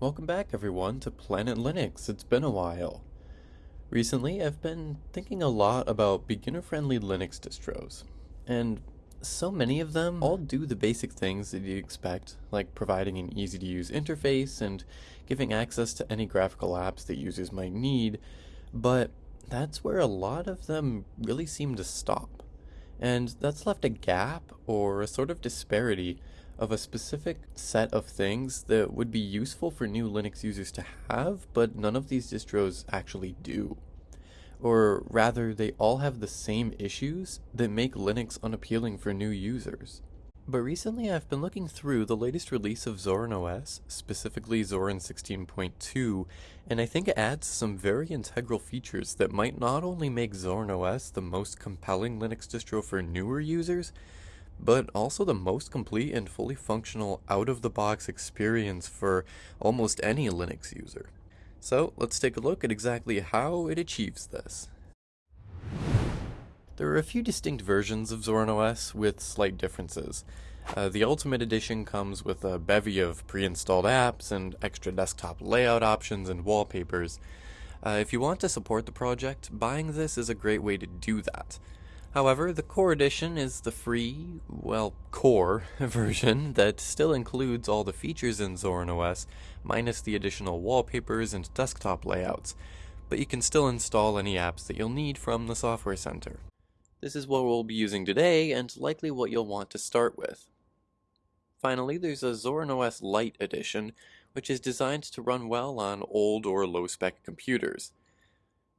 Welcome back everyone to Planet Linux. It's been a while. Recently, I've been thinking a lot about beginner-friendly Linux distros, and so many of them all do the basic things that you expect, like providing an easy-to-use interface and giving access to any graphical apps that users might need, but that's where a lot of them really seem to stop. And that's left a gap or a sort of disparity of a specific set of things that would be useful for new Linux users to have, but none of these distros actually do. Or rather, they all have the same issues that make Linux unappealing for new users. But recently I've been looking through the latest release of Zorin OS, specifically Zorin 16.2, and I think it adds some very integral features that might not only make Zorin OS the most compelling Linux distro for newer users, but also the most complete and fully functional out-of-the-box experience for almost any Linux user. So let's take a look at exactly how it achieves this. There are a few distinct versions of Zorin OS with slight differences. Uh, the Ultimate Edition comes with a bevy of pre-installed apps and extra desktop layout options and wallpapers. Uh, if you want to support the project, buying this is a great way to do that. However, the Core Edition is the free, well, core version that still includes all the features in Zorin OS, minus the additional wallpapers and desktop layouts, but you can still install any apps that you'll need from the Software Center. This is what we'll be using today, and likely what you'll want to start with. Finally, there's a Zorin OS Lite edition, which is designed to run well on old or low-spec computers.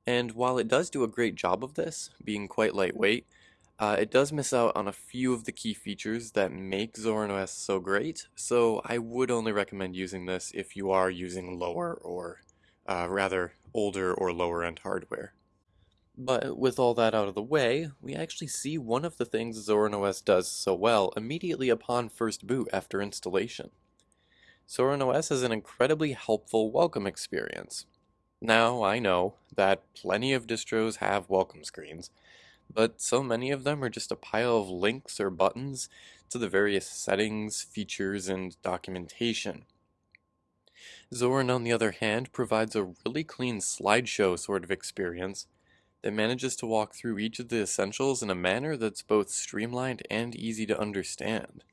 And while it does do a great job of this, being quite lightweight, uh, it does miss out on a few of the key features that make Zorin OS so great, so I would only recommend using this if you are using lower or uh, rather older or lower end hardware. But with all that out of the way, we actually see one of the things Zorin OS does so well immediately upon first boot after installation. Zorin OS is an incredibly helpful welcome experience. Now, I know that plenty of distros have welcome screens, but so many of them are just a pile of links or buttons to the various settings, features, and documentation. Zorin, on the other hand, provides a really clean slideshow sort of experience that manages to walk through each of the essentials in a manner that's both streamlined and easy to understand.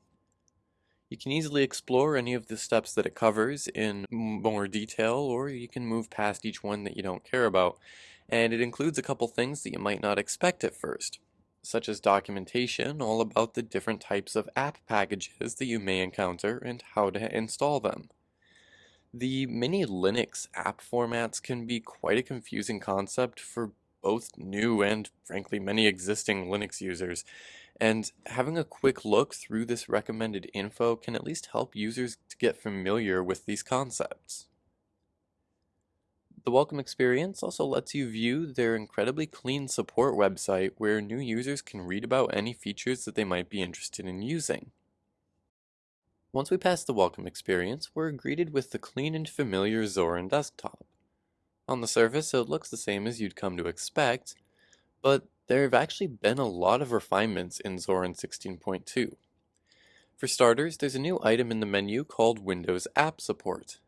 You can easily explore any of the steps that it covers in more detail, or you can move past each one that you don't care about. And it includes a couple things that you might not expect at first, such as documentation all about the different types of app packages that you may encounter and how to install them. The many Linux app formats can be quite a confusing concept for both new and, frankly, many existing Linux users, and having a quick look through this recommended info can at least help users to get familiar with these concepts. The Welcome Experience also lets you view their incredibly clean support website where new users can read about any features that they might be interested in using. Once we pass the Welcome Experience, we're greeted with the clean and familiar Zorin desktop. On the surface, it looks the same as you'd come to expect, but there have actually been a lot of refinements in Zorin 16.2. For starters, there's a new item in the menu called Windows App Support.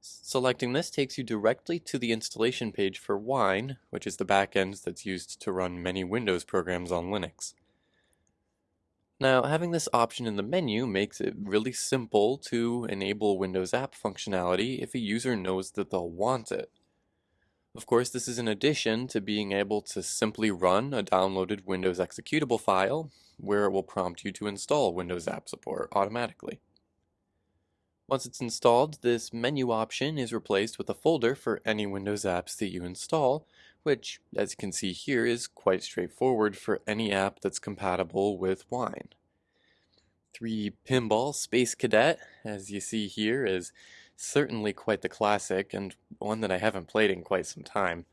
Selecting this takes you directly to the installation page for Wine, which is the backend that's used to run many Windows programs on Linux. Now, having this option in the menu makes it really simple to enable Windows app functionality if a user knows that they'll want it. Of course, this is in addition to being able to simply run a downloaded Windows executable file, where it will prompt you to install Windows App Support automatically. Once it's installed, this menu option is replaced with a folder for any Windows apps that you install, which, as you can see here, is quite straightforward for any app that's compatible with Wine. 3D Pinball Space Cadet, as you see here, is certainly quite the classic and one that I haven't played in quite some time.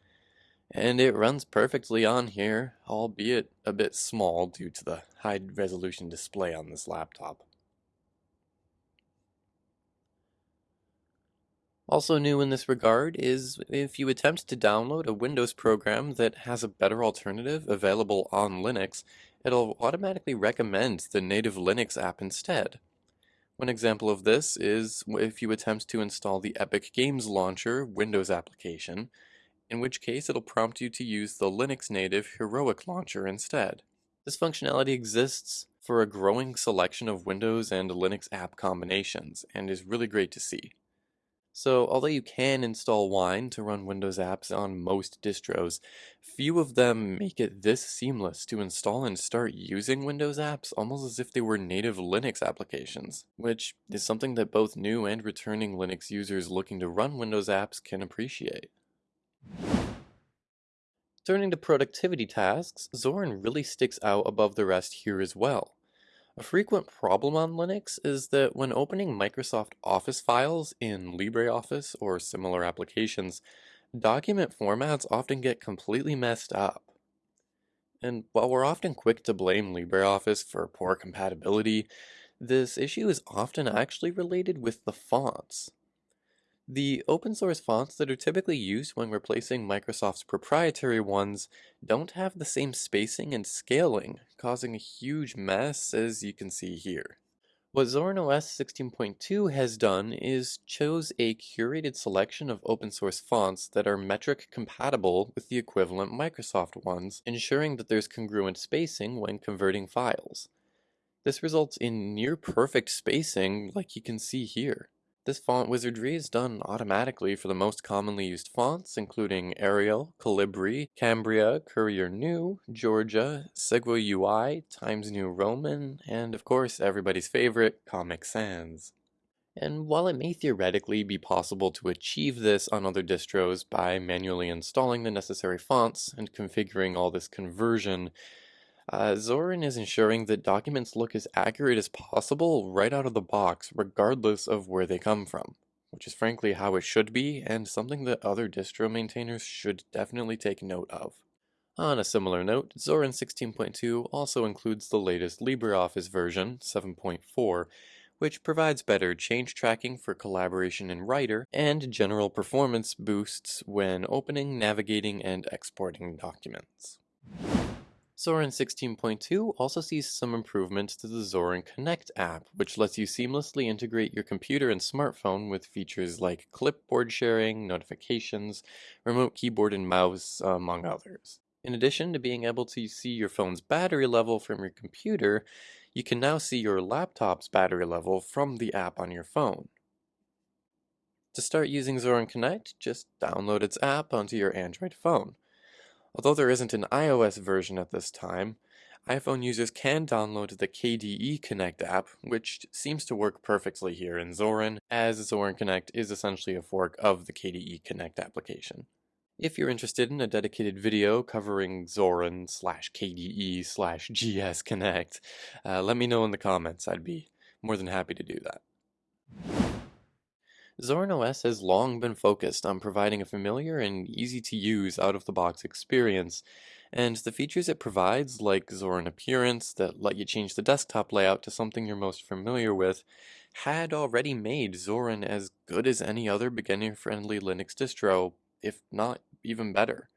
And it runs perfectly on here, albeit a bit small due to the high resolution display on this laptop. Also new in this regard is if you attempt to download a Windows program that has a better alternative available on Linux, it'll automatically recommend the native Linux app instead. One example of this is if you attempt to install the Epic Games Launcher Windows application, in which case it'll prompt you to use the Linux native Heroic Launcher instead. This functionality exists for a growing selection of Windows and Linux app combinations, and is really great to see. So, although you can install Wine to run Windows apps on most distros, few of them make it this seamless to install and start using Windows apps almost as if they were native Linux applications, which is something that both new and returning Linux users looking to run Windows apps can appreciate. Turning to productivity tasks, Zorin really sticks out above the rest here as well. A frequent problem on Linux is that when opening Microsoft Office files in LibreOffice or similar applications, document formats often get completely messed up. And while we're often quick to blame LibreOffice for poor compatibility, this issue is often actually related with the fonts. The open source fonts that are typically used when replacing Microsoft's proprietary ones don't have the same spacing and scaling, causing a huge mess as you can see here. What Zorin OS 16.2 has done is chose a curated selection of open source fonts that are metric compatible with the equivalent Microsoft ones, ensuring that there's congruent spacing when converting files. This results in near perfect spacing like you can see here. This font wizardry is done automatically for the most commonly used fonts, including Arial, Calibri, Cambria, Courier New, Georgia, Segoe UI, Times New Roman, and of course everybody's favorite, Comic Sans. And while it may theoretically be possible to achieve this on other distros by manually installing the necessary fonts and configuring all this conversion, uh, Zorin is ensuring that documents look as accurate as possible right out of the box, regardless of where they come from, which is frankly how it should be, and something that other distro maintainers should definitely take note of. On a similar note, Zorin 16.2 also includes the latest LibreOffice version, 7.4, which provides better change tracking for collaboration in Writer and general performance boosts when opening, navigating, and exporting documents. Zorin 16.2 also sees some improvements to the Zorin Connect app, which lets you seamlessly integrate your computer and smartphone with features like clipboard sharing, notifications, remote keyboard and mouse, among others. In addition to being able to see your phone's battery level from your computer, you can now see your laptop's battery level from the app on your phone. To start using Zorin Connect, just download its app onto your Android phone. Although there isn't an iOS version at this time, iPhone users can download the KDE Connect app, which seems to work perfectly here in Zorin, as Zorin Connect is essentially a fork of the KDE Connect application. If you're interested in a dedicated video covering Zorin slash KDE slash GS Connect, uh, let me know in the comments. I'd be more than happy to do that. Zorin OS has long been focused on providing a familiar and easy-to-use out-of-the-box experience, and the features it provides, like Zorin Appearance that let you change the desktop layout to something you're most familiar with, had already made Zorin as good as any other beginner-friendly Linux distro, if not even better.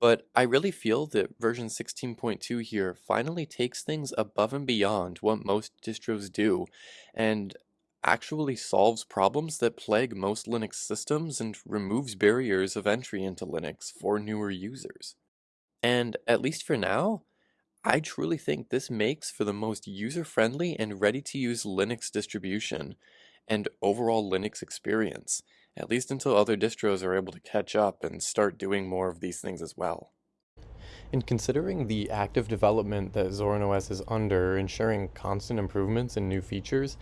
But I really feel that version 16.2 here finally takes things above and beyond what most distros do, and actually solves problems that plague most Linux systems and removes barriers of entry into Linux for newer users. And at least for now, I truly think this makes for the most user-friendly and ready-to-use Linux distribution and overall Linux experience, at least until other distros are able to catch up and start doing more of these things as well. In considering the active development that Zorin OS is under, ensuring constant improvements and new features,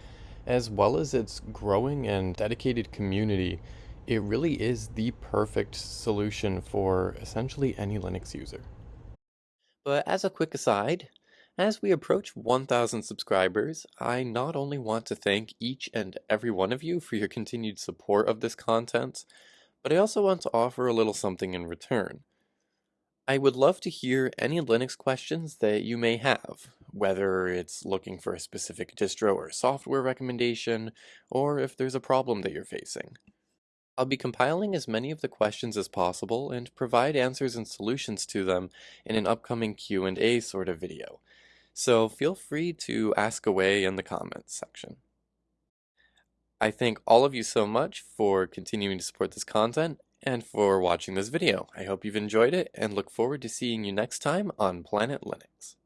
as well as its growing and dedicated community, it really is the perfect solution for essentially any Linux user. But as a quick aside, as we approach 1,000 subscribers, I not only want to thank each and every one of you for your continued support of this content, but I also want to offer a little something in return. I would love to hear any Linux questions that you may have, whether it's looking for a specific distro or software recommendation, or if there's a problem that you're facing. I'll be compiling as many of the questions as possible and provide answers and solutions to them in an upcoming Q&A sort of video, so feel free to ask away in the comments section. I thank all of you so much for continuing to support this content and for watching this video. I hope you've enjoyed it and look forward to seeing you next time on Planet Linux.